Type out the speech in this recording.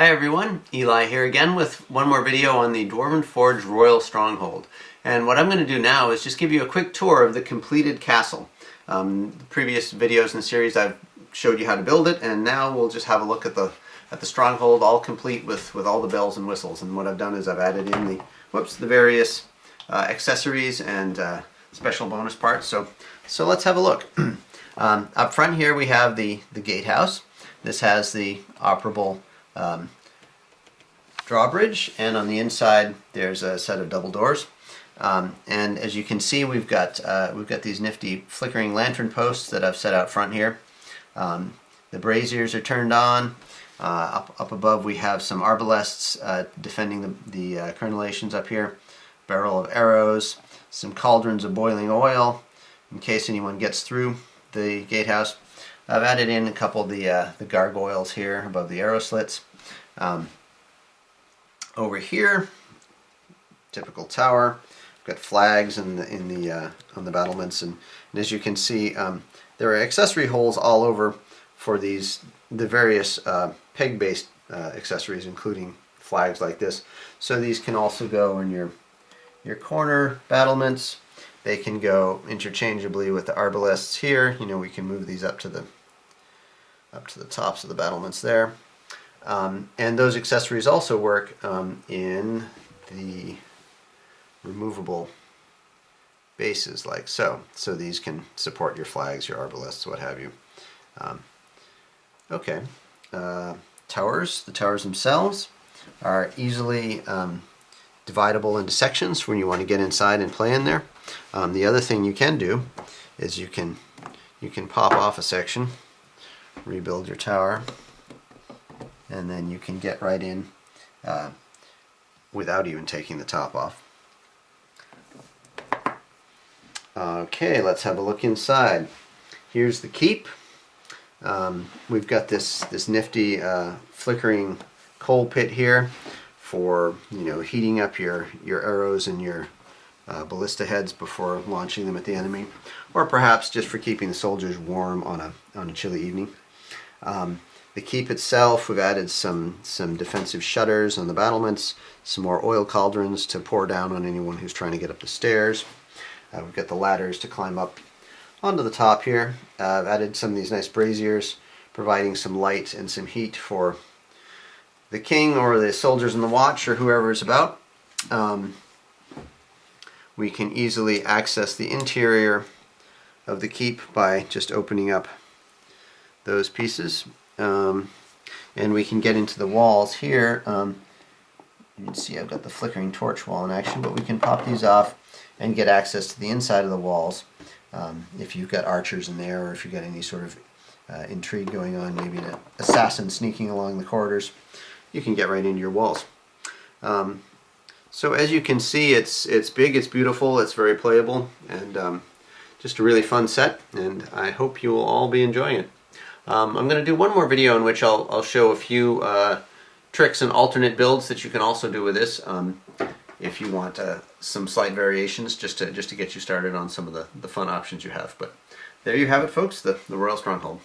Hi everyone, Eli here again with one more video on the Dwarven Forge Royal Stronghold. And what I'm going to do now is just give you a quick tour of the completed castle. Um, previous videos in the series I've showed you how to build it and now we'll just have a look at the at the stronghold all complete with, with all the bells and whistles. And what I've done is I've added in the, whoops, the various uh, accessories and uh, special bonus parts. So, so let's have a look. um, up front here we have the, the gatehouse. This has the operable um, drawbridge and on the inside there's a set of double doors. Um, and as you can see we've got uh, we've got these nifty flickering lantern posts that I've set out front here. Um, the braziers are turned on. Uh, up, up above we have some arbalests uh, defending the, the uh, crenellations up here. Barrel of arrows, some cauldrons of boiling oil in case anyone gets through the gatehouse. I've added in a couple of the, uh, the gargoyles here above the arrow slits. Um, over here, typical tower, got flags in the, in the uh, on the battlements, and, and, as you can see, um, there are accessory holes all over for these the various uh, peg-based uh, accessories, including flags like this. So these can also go in your your corner battlements. They can go interchangeably with the arbalests here. You know, we can move these up to the up to the tops of the battlements there. Um, and those accessories also work um, in the removable bases like so. So these can support your flags, your arbalests, what have you. Um, okay. Uh, towers, the towers themselves are easily um, dividable into sections when you want to get inside and play in there. Um, the other thing you can do is you can you can pop off a section, rebuild your tower, and then you can get right in uh, without even taking the top off. Okay, let's have a look inside. Here's the keep. Um, we've got this this nifty uh, flickering coal pit here for you know heating up your your arrows and your uh, ballista heads before launching them at the enemy, or perhaps just for keeping the soldiers warm on a on a chilly evening. Um, the keep itself, we've added some, some defensive shutters on the battlements, some more oil cauldrons to pour down on anyone who's trying to get up the stairs. Uh, we've got the ladders to climb up onto the top here. Uh, I've added some of these nice braziers, providing some light and some heat for the king or the soldiers in the watch or whoever is about. Um, we can easily access the interior of the keep by just opening up those pieces um, and we can get into the walls here. Um, you can see I've got the flickering torch wall in action, but we can pop these off and get access to the inside of the walls. Um, if you've got archers in there or if you've got any sort of uh, intrigue going on, maybe an assassin sneaking along the corridors, you can get right into your walls. Um, so as you can see, it's it's big, it's beautiful, it's very playable, and um, just a really fun set, and I hope you will all be enjoying it. Um, I'm going to do one more video in which I'll, I'll show a few uh, tricks and alternate builds that you can also do with this um, if you want uh, some slight variations just to just to get you started on some of the, the fun options you have. But there you have it folks, the, the Royal Stronghold.